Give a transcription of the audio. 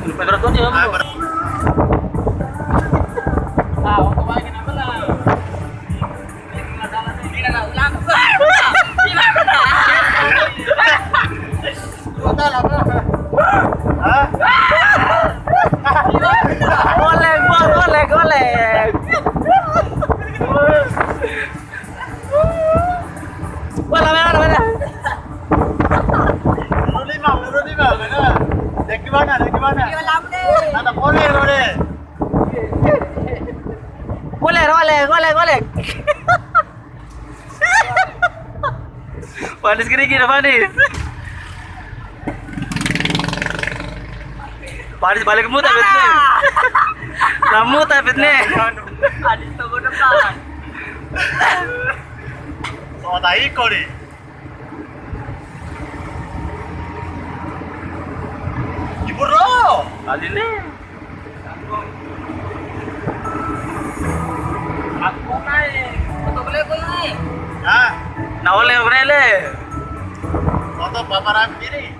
Tuh dia. Ah, Golek, golek, golek, golek. Panis kerikil, panis. Panis balik mu tapi ini. Lamu tapi ini. Panis tunggu depan. Soalnya ikut nih. Kali ni. Aku naik. Betul boleh. Ha? Nawala yung rele. Toto, paparami diri.